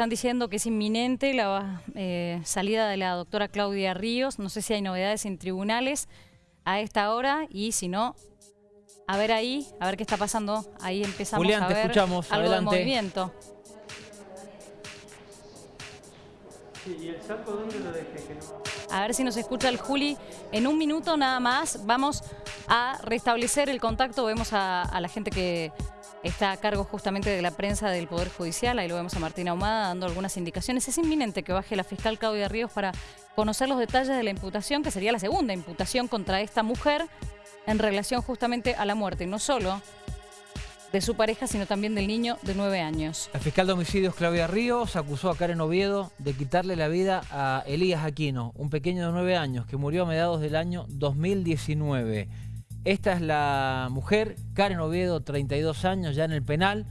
están diciendo que es inminente la eh, salida de la doctora Claudia Ríos. No sé si hay novedades en tribunales a esta hora y si no, a ver ahí, a ver qué está pasando. Ahí empezamos Julián, a te ver escuchamos. algo Adelante. de movimiento. ¿Y el saco dónde lo dejé? Que no... A ver si nos escucha el Juli. En un minuto nada más vamos a restablecer el contacto. Vemos a, a la gente que está a cargo justamente de la prensa del Poder Judicial. Ahí lo vemos a Martina Ahumada dando algunas indicaciones. Es inminente que baje la fiscal Claudia Ríos para conocer los detalles de la imputación, que sería la segunda imputación contra esta mujer en relación justamente a la muerte, no solo de su pareja, sino también del niño de nueve años. La fiscal de homicidios Claudia Ríos acusó a Karen Oviedo de quitarle la vida a Elías Aquino, un pequeño de nueve años que murió a mediados del año 2019. Esta es la mujer, Karen Oviedo, 32 años, ya en el penal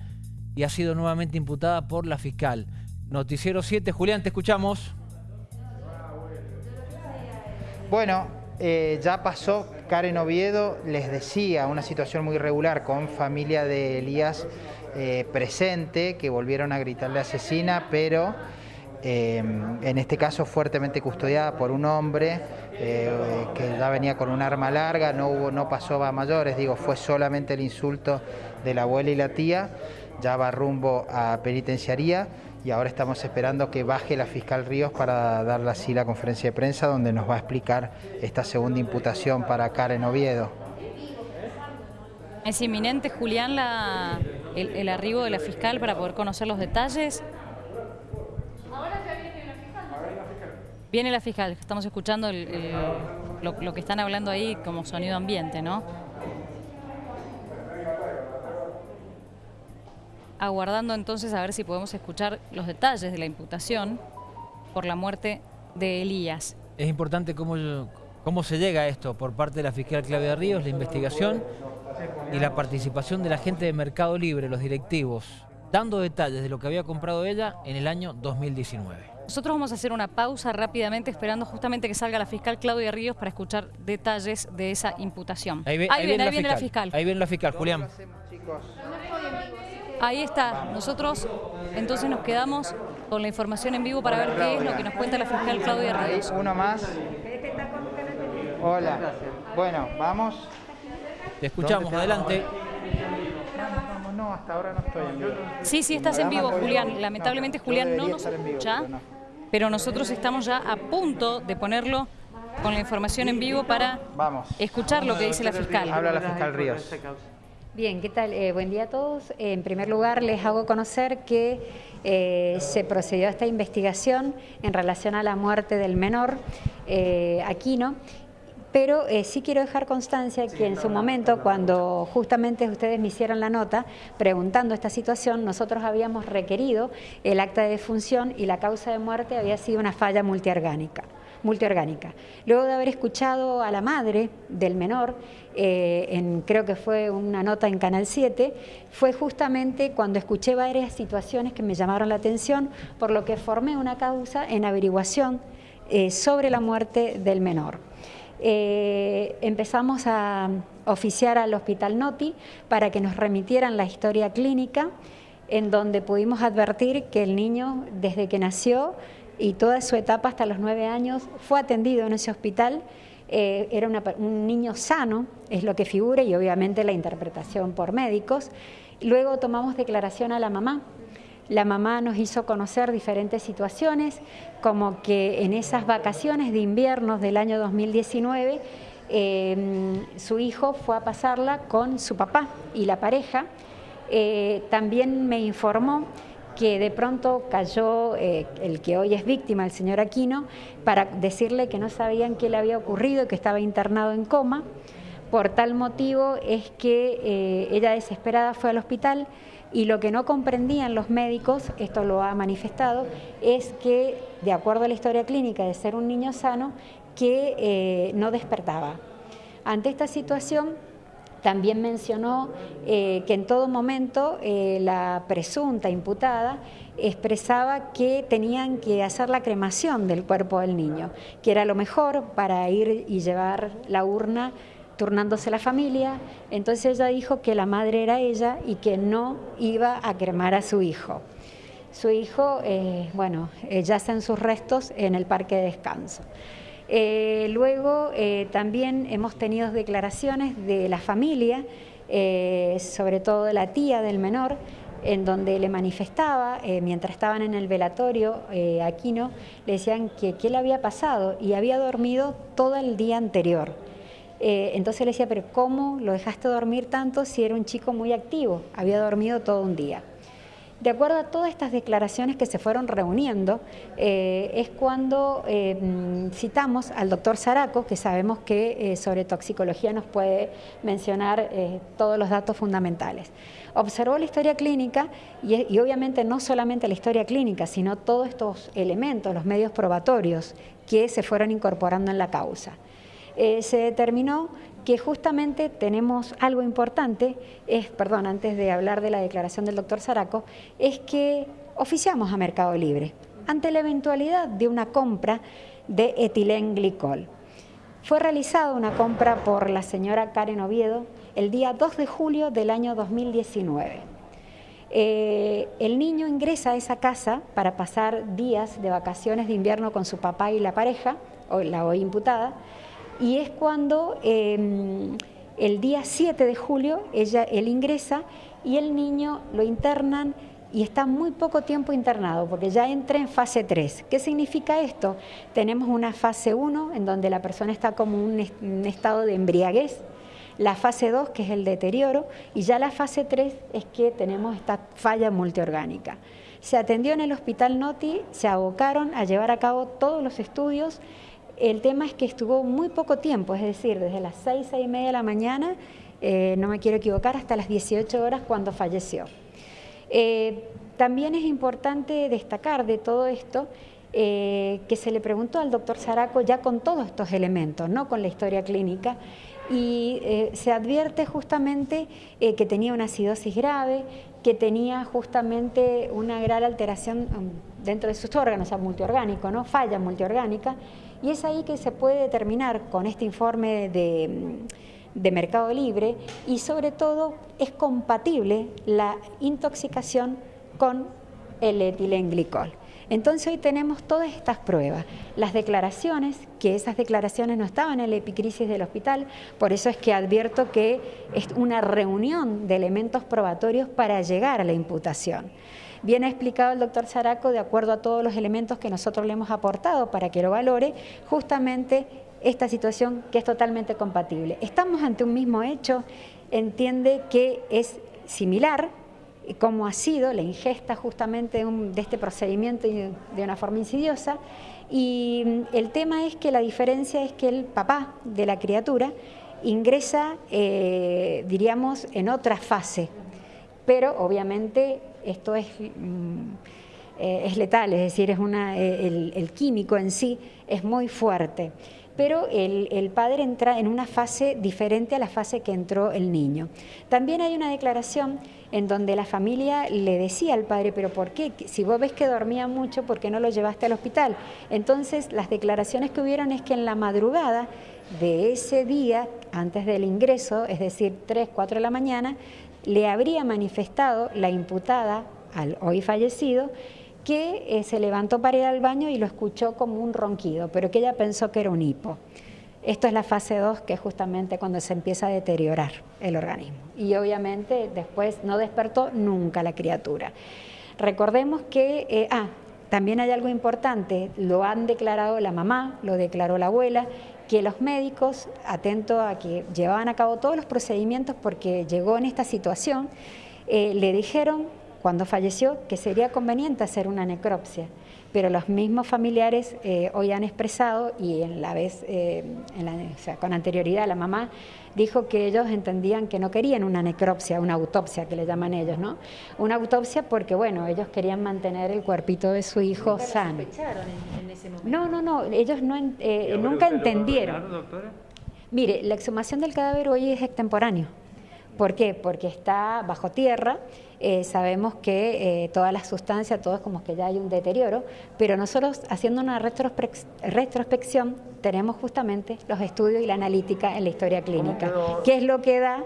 y ha sido nuevamente imputada por la fiscal. Noticiero 7, Julián, te escuchamos. Bueno, eh, ya pasó Karen Oviedo, les decía, una situación muy irregular con familia de Elías eh, presente, que volvieron a gritarle asesina, pero eh, en este caso fuertemente custodiada por un hombre eh, que ya venía con un arma larga, no, hubo, no pasó a mayores, digo, fue solamente el insulto de la abuela y la tía, ya va rumbo a penitenciaría y ahora estamos esperando que baje la fiscal Ríos para darle así la conferencia de prensa donde nos va a explicar esta segunda imputación para Karen Oviedo. ¿Es inminente, Julián, el arribo de la fiscal para poder conocer los detalles? Viene la fiscal, estamos escuchando lo que están hablando ahí como sonido ambiente, ¿no? Aguardando entonces a ver si podemos escuchar los detalles de la imputación por la muerte de Elías. Es importante cómo, cómo se llega a esto por parte de la fiscal Claudia Ríos, la investigación y la participación de la gente de Mercado Libre, los directivos, dando detalles de lo que había comprado ella en el año 2019. Nosotros vamos a hacer una pausa rápidamente esperando justamente que salga la fiscal Claudia Ríos para escuchar detalles de esa imputación. ve- ahí viene, ahí viene la fiscal. fiscal. Ahí viene la fiscal, Julián. Ahí está. Nosotros entonces nos quedamos con la información en vivo para ver qué es lo que nos cuenta la fiscal Claudia Ríos. Uno más. Hola. Bueno, vamos. Te escuchamos, ¿Dónde te- adelante. Vamos, no, hasta ahora no estoy en vivo. Sí, sí, estás en vivo, Julián. Lamentablemente Julián no nos estar en vivo, escucha, pero no. pero nosotros estamos ya a punto de ponerlo con la información en vivo para Vamos. escuchar lo que dice la fiscal. Habla la fiscal Ríos. Bien, ¿qué tal? Eh, buen día a todos. Eh, en primer lugar, les hago conocer que eh, se procedió a esta investigación en relación a la muerte del menor eh, Aquino. Pero eh, sí quiero dejar constancia que en su momento, cuando justamente ustedes me hicieron la nota preguntando esta situación, nosotros habíamos requerido el acta de defunción y la causa de muerte había sido una falla multiorgánica multiorgánica. Luego de haber escuchado a la madre del menor, eh, en, creo que fue una nota en Canal 7, fue justamente cuando escuché varias situaciones que me llamaron la atención, por lo que formé una causa en averiguación eh, sobre la muerte del menor. Eh, empezamos a oficiar al Hospital Noti para que nos remitieran la historia clínica, en donde pudimos advertir que el niño, desde que nació, y toda su etapa hasta los nueve años fue atendido en ese hospital. Eh, era una, un niño sano, es lo que figura, y obviamente la interpretación por médicos. Luego tomamos declaración a la mamá. La mamá nos hizo conocer diferentes situaciones, como que en esas vacaciones de invierno del año 2019, eh, su hijo fue a pasarla con su papá y la pareja. Eh, también me informó que de pronto cayó eh, el que hoy es víctima, el señor Aquino, para decirle que no sabían qué le había ocurrido, que estaba internado en coma. Por tal motivo es que eh, ella desesperada fue al hospital y lo que no comprendían los médicos, esto lo ha manifestado, es que de acuerdo a la historia clínica de ser un niño sano, que eh, no despertaba. Ante esta situación, también mencionó eh, que en todo momento eh, la presunta imputada expresaba que tenían que hacer la cremación del cuerpo del niño, que era lo mejor para ir y llevar la urna turnándose la familia. Entonces ella dijo que la madre era ella y que no iba a cremar a su hijo. su hijo, eh, bueno, eh, yace en sus restos en el parque de descanso. Eh, luego también hemos tenido declaraciones de la familia, sobre todo de la tía del menor, en donde le manifestaba, mientras estaban en el velatorio, Aquino, le decían que qué le había pasado y había dormido todo el día anterior. Entonces le decía, pero ¿cómo lo dejaste dormir tanto si era un chico muy activo? Había dormido todo un día. De acuerdo a todas estas declaraciones que se fueron reuniendo, eh, es cuando eh, mm, citamos al doctor Zaraco, que sabemos que eh, sobre toxicología nos puede mencionar todos los datos fundamentales. Observó la historia clínica y, y obviamente no solamente la historia clínica, sino todos estos elementos, los medios probatorios que se fueron incorporando en la causa. Se determinó que justamente tenemos algo importante, es, perdón, antes de hablar de la declaración del doctor Zaraco, es que oficiamos a Mercado Libre ante la eventualidad de una compra de etilenglicol. Fue realizada una compra por la señora Karen Oviedo el día 2 de julio del año 2019. Eh, el niño ingresa a esa casa para pasar días de vacaciones de invierno con su papá y la pareja, o la hoy imputada, y es cuando em, el día 7 de julio ella, él ingresa y el niño lo internan y está muy poco tiempo internado porque ya entra en fase 3. ¿Qué significa esto? Tenemos una fase 1 en donde la persona está como un, un estado de embriaguez, la fase 2 que es el deterioro y ya la fase 3 es que tenemos esta falla multiorgánica. Se atendió en el hospital Noti, se abocaron a llevar a cabo todos los estudios el tema es que estuvo muy poco tiempo, es decir, desde las 6, 6 y media de la mañana, eh, no me quiero equivocar, hasta las 18 horas cuando falleció. Eh, también es importante destacar de todo esto eh, que se le preguntó al doctor Zaraco ya con todos estos elementos, no con la historia clínica, y se advierte justamente que tenía una acidosis grave, que tenía justamente una gran alteración um, dentro de sus órganos, o sea, multiorgánico, ¿no? falla multiorgánica, y es ahí que se puede determinar con este informe de, Mercado Libre y sobre todo es compatible la intoxicación con el etilenglicol. Entonces hoy tenemos todas estas pruebas, las declaraciones, que esas declaraciones no estaban en la epicrisis del hospital, por eso es que advierto que es una reunión de elementos probatorios para llegar a la imputación. Bien ha explicado el doctor Zaraco, de acuerdo a todos los elementos que nosotros le hemos aportado para que lo valore, justamente esta situación que es totalmente compatible. Estamos ante un mismo hecho, entiende que es similar, como ha sido la ingesta justamente de este procedimiento de una forma insidiosa, y mm, el tema es que la diferencia es que el papá de la criatura ingresa, eh, diríamos, en otra fase, pero obviamente esto es, mm, eh, es letal, es decir, eh, el, químico en sí es muy fuerte pero el, padre entra en una fase diferente a la fase que entró el niño. También hay una declaración en donde la familia le decía al padre, pero ¿por qué? Si vos ves que dormía mucho, ¿por qué no lo llevaste al hospital? Entonces, las declaraciones que hubieron es que en la madrugada de ese día, antes del ingreso, es decir, 3, 4 de la mañana, le habría manifestado la imputada al hoy fallecido que eh, se levantó para ir al baño y lo escuchó como un ronquido, pero que ella pensó que era un hipo. Esto es la fase 2, que es justamente cuando se empieza a deteriorar el organismo. Y obviamente después no despertó nunca la criatura. Recordemos que, eh, ah, también hay algo importante, lo han declarado la mamá, lo declaró la abuela, que los médicos, atento a que llevaban a cabo todos los procedimientos porque llegó en esta situación, eh, le dijeron cuando falleció que sería conveniente hacer una necropsia, pero los mismos familiares eh, hoy han expresado y en la vez, eh, con anterioridad la mamá dijo que ellos entendían que no querían una necropsia, una autopsia que le llaman ellos, ¿no? Una autopsia porque, bueno, ellos querían mantener el cuerpito de su hijo sano. En, ese momento? No, no, no, ellos no, eh, nunca entendieron. Doctora? Mire, la exhumación del cadáver hoy es extemporáneo. ¿Por qué? Porque está bajo tierra, eh, sabemos que eh, todas las sustancias, todo es como que ya hay un deterioro, pero nosotros haciendo una retrospección tenemos justamente los estudios y la analítica en la historia clínica, que es lo que da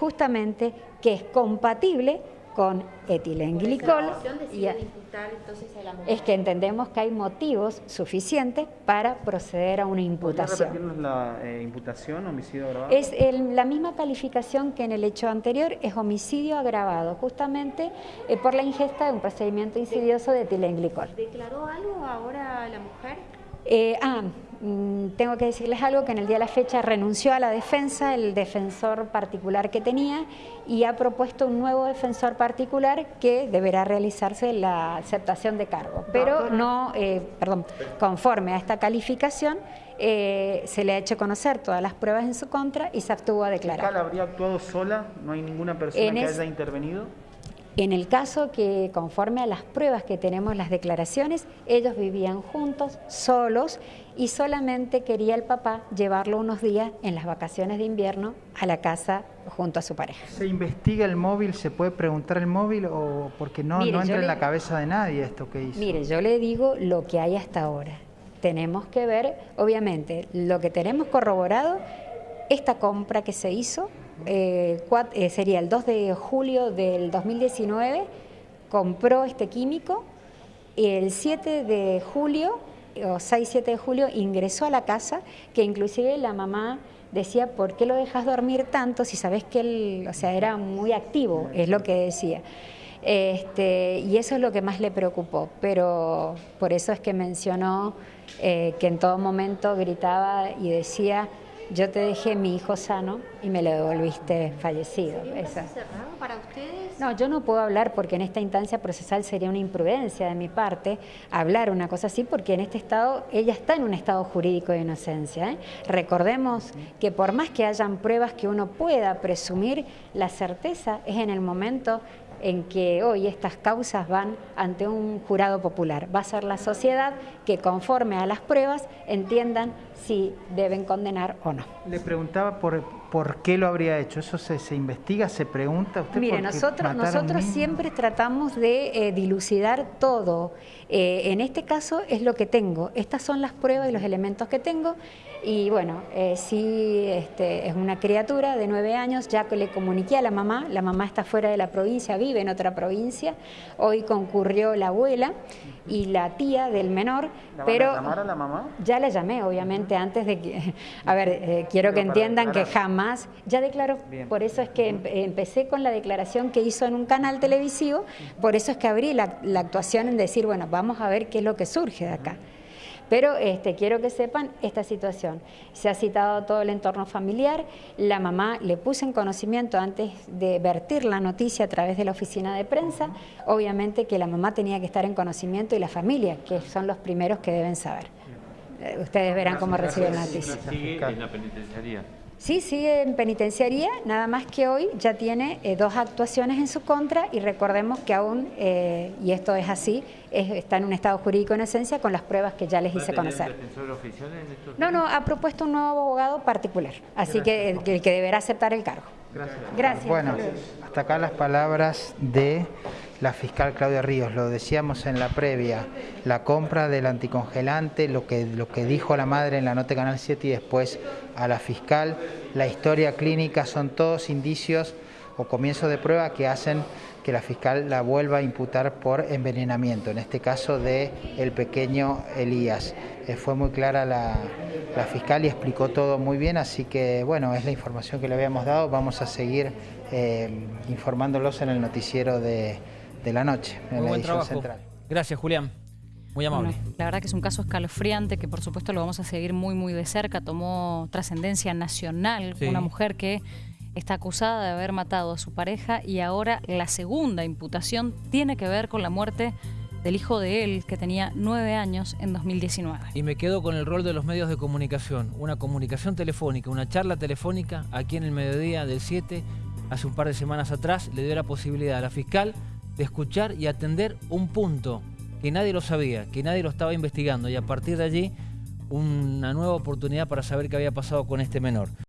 justamente que es compatible con etilenglicol. Y a- imputar entonces a la mujer. es que entendemos que hay motivos suficientes para proceder a una ¿Podría imputación. repetirnos la eh, imputación, homicidio agravado? Es el- la misma calificación que en el hecho anterior, es homicidio agravado, justamente eh, por la ingesta de un procedimiento insidioso de etilenglicol. ¿Declaró algo ahora la mujer? Eh, ah, tengo que decirles algo que en el día de la fecha renunció a la defensa el defensor particular que tenía y ha propuesto un nuevo defensor particular que deberá realizarse la aceptación de cargo. Pero no, eh, perdón, conforme a esta calificación eh, se le ha hecho conocer todas las pruebas en su contra y se abstuvo a ¿La fiscal declarar. habría actuado sola? ¿No hay ninguna persona En que es- haya intervenido? En el caso que conforme a las pruebas que tenemos, las declaraciones, ellos vivían juntos, solos, y solamente quería el papá llevarlo unos días en las vacaciones de invierno a la casa junto a su pareja. ¿Se investiga el móvil? ¿Se puede preguntar el móvil? o Porque no, Mire, no entra en la cabeza de nadie esto que hizo. Mire, yo le digo lo que hay hasta ahora. Tenemos que ver, obviamente, lo que tenemos corroborado, esta compra que se hizo, eh, eh, sería el 2 de julio del 2019, compró este químico, y el 7 de julio, o 6-7 de julio, ingresó a la casa, que inclusive la mamá decía, ¿por qué lo dejas dormir tanto si sabes que él, o sea, era muy activo? Es lo que decía. Este, y eso es lo que más le preocupó, pero por eso es que mencionó eh, que en todo momento gritaba y decía, yo te dejé mi hijo sano y me lo devolviste fallecido. ¿Sería un cerrado para ustedes? No, yo no puedo hablar porque en esta instancia procesal sería una imprudencia de mi parte hablar una cosa así porque en este estado, ella está en un estado jurídico de inocencia. ¿eh? Recordemos que por más que hayan pruebas que uno pueda presumir, la certeza es en el momento en que hoy estas causas van ante un jurado popular. Va a ser la sociedad que conforme a las pruebas entiendan si deben condenar o no. Le preguntaba por, por qué lo habría hecho. ¿Eso se, se investiga, se pregunta usted? Mire, nosotros, nosotros siempre tratamos de eh, dilucidar todo. Eh, en este caso es lo que tengo. Estas son las pruebas y los elementos que tengo. Y bueno, eh, sí, este, es una criatura de nueve años, ya que le comuniqué a la mamá, la mamá está fuera de la provincia, vive en otra provincia. Hoy concurrió la abuela y la tía del menor, ¿La van pero... a llamar a la mamá? Ya la llamé, obviamente, antes de que... A ver, eh, quiero que entiendan que jamás... Ya declaró. Por eso es que em- empecé con la declaración que hizo en un canal televisivo, por eso es que abrí la, la actuación en decir, bueno, vamos a ver qué es lo que surge de acá. Pero este, quiero que sepan esta situación. Se ha citado todo el entorno familiar, la mamá le puse en conocimiento antes de vertir la noticia a través de la oficina de prensa, obviamente que la mamá tenía que estar en conocimiento y la familia, que son los primeros que deben saber. Eh, Ustedes verán cómo reciben la noticia. Sigue en la penitenciaría. Sí, sigue en penitenciaría, nada más que hoy ya tiene eh, dos actuaciones en su contra y recordemos que aún, eh, y esto es así, es- está en un estado jurídico en esencia con las pruebas que ya les ¿Va a hice conocer. defensor oficial en estos No, no, ha propuesto un nuevo abogado particular, así que el, que el que deberá aceptar el cargo. Gracias. Gracias. Bueno, hasta acá las palabras de la fiscal Claudia Ríos. Lo decíamos en la previa, la compra del anticongelante, lo que, lo que dijo la madre en la nota Canal 7 y después a la fiscal, la historia clínica, son todos indicios o comienzos de prueba que hacen que la fiscal la vuelva a imputar por envenenamiento, en este caso de el pequeño Elías. Eh, fue muy clara la, la fiscal y explicó todo muy bien, así que bueno, es la información que le habíamos dado. Vamos a seguir eh, informándolos en el noticiero de, de la noche, en Muy la buen edición trabajo. central. Gracias, Julián. Muy amable. Bueno, la verdad que es un caso escalofriante que por supuesto lo vamos a seguir muy muy de cerca. Tomó trascendencia nacional Sí. una mujer que está acusada de haber matado a su pareja y ahora la segunda imputación tiene que ver con la muerte del hijo de él que tenía nueve años en 2019. Y me quedo con el rol de los medios de comunicación. Una comunicación telefónica, una charla telefónica aquí en el mediodía del 7, hace un par de semanas atrás, le dio la posibilidad a la fiscal de escuchar y atender un punto que nadie lo sabía, que nadie lo estaba investigando y a partir de allí una nueva oportunidad para saber qué había pasado con este menor.